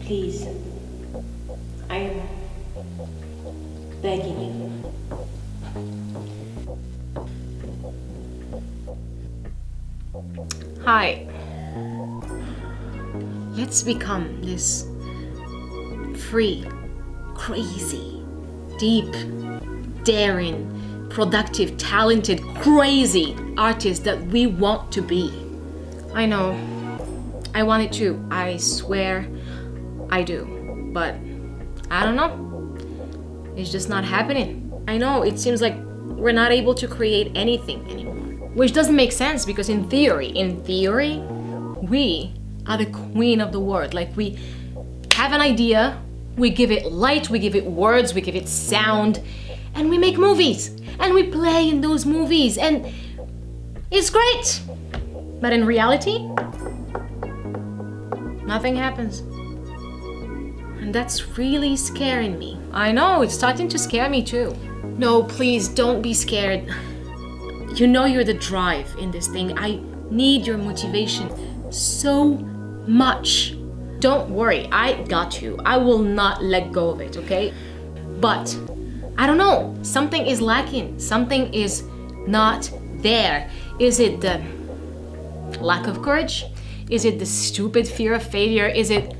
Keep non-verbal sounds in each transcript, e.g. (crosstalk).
Please. I am begging you. Hi. Let's become this free, crazy, deep, daring, productive, talented, crazy artist that we want to be. I know. I want it too. I swear I do. But I don't know. It's just not happening. I know it seems like we're not able to create anything anymore. Which doesn't make sense because in theory, in theory, we are the queen of the world. Like we have an idea, we give it light, we give it words, we give it sound, and we make movies. And we play in those movies and it's great. But in reality, nothing happens. And that's really scaring me. I know, it's starting to scare me too. No, please don't be scared. You know you're the drive in this thing. I need your motivation so much. Don't worry, I got you. I will not let go of it, okay? But I don't know, something is lacking. Something is not there. Is it the lack of courage? Is it the stupid fear of failure? Is it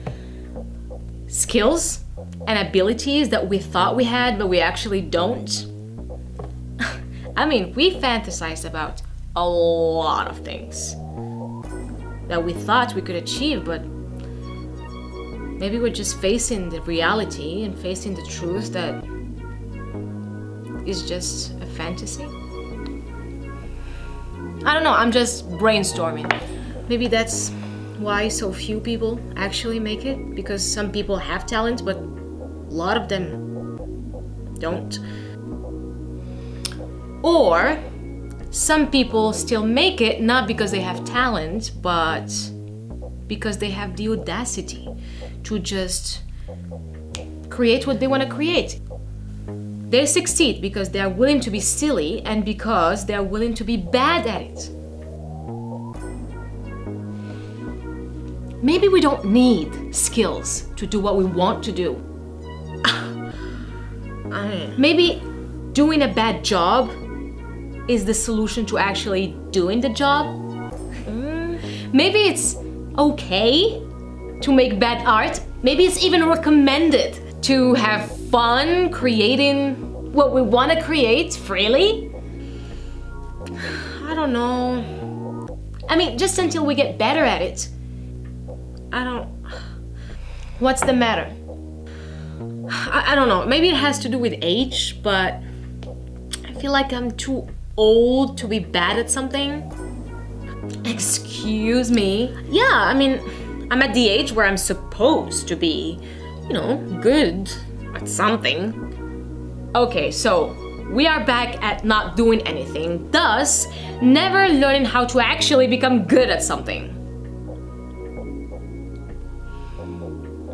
skills and abilities that we thought we had but we actually don't? (laughs) I mean, we fantasize about a lot of things that we thought we could achieve, but maybe we're just facing the reality and facing the truth that is just a fantasy. I don't know, I'm just brainstorming. Maybe that's why so few people actually make it, because some people have talent, but a lot of them don't. Or some people still make it not because they have talent, but because they have the audacity to just create what they want to create. They succeed because they are willing to be silly and because they are willing to be bad at it. Maybe we don't need skills to do what we want to do. Maybe doing a bad job is the solution to actually doing the job. Mm, maybe it's okay to make bad art. Maybe it's even recommended to have fun creating what we want to create freely. I don't know. I mean, just until we get better at it. I don't... What's the matter? I, I don't know. Maybe it has to do with age, but I feel like I'm too old to be bad at something? Excuse me? Yeah, I mean, I'm at the age where I'm supposed to be, you know, good at something. Okay, so we are back at not doing anything, thus never learning how to actually become good at something.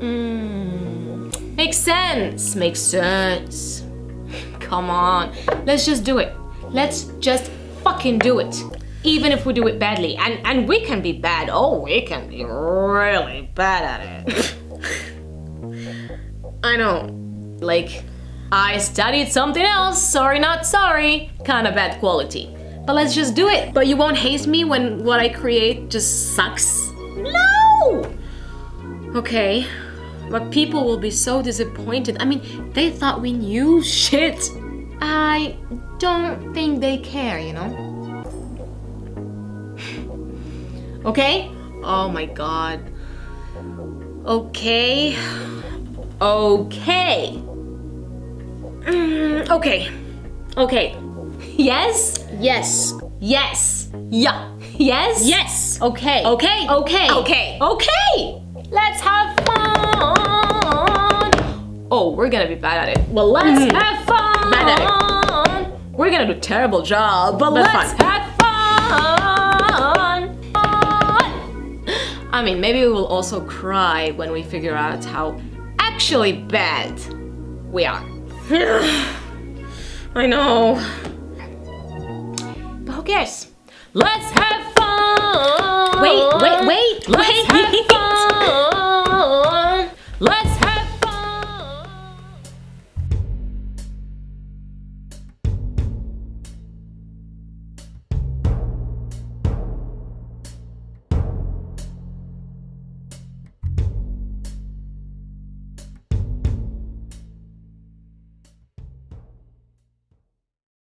Mm, makes sense, makes sense. (laughs) Come on, let's just do it. Let's just fucking do it. Even if we do it badly. And, and we can be bad. Oh, we can be really bad at it. (laughs) I know. Like, I studied something else. Sorry, not sorry. Kind of bad quality. But let's just do it. But you won't hate me when what I create just sucks? No! Okay. But people will be so disappointed. I mean, they thought we knew (laughs) shit. I don't think they care, you know? (sighs) okay? Oh my god. Okay. Okay. Mm, okay. Okay. (laughs) Yes? Yes. Yes. Yeah. Yes? Yes. Okay. Okay. Okay. Okay. Okay. Let's have fun. We're gonna be bad at it. Well, let's mm. have fun. Bad at it. We're gonna do a terrible job, but, but let's fun. have fun. fun! I mean, maybe we will also cry when we figure out how actually bad we are. (sighs) I know. But who cares? Let's have fun! Wait, wait, wait! Let's wait. (laughs)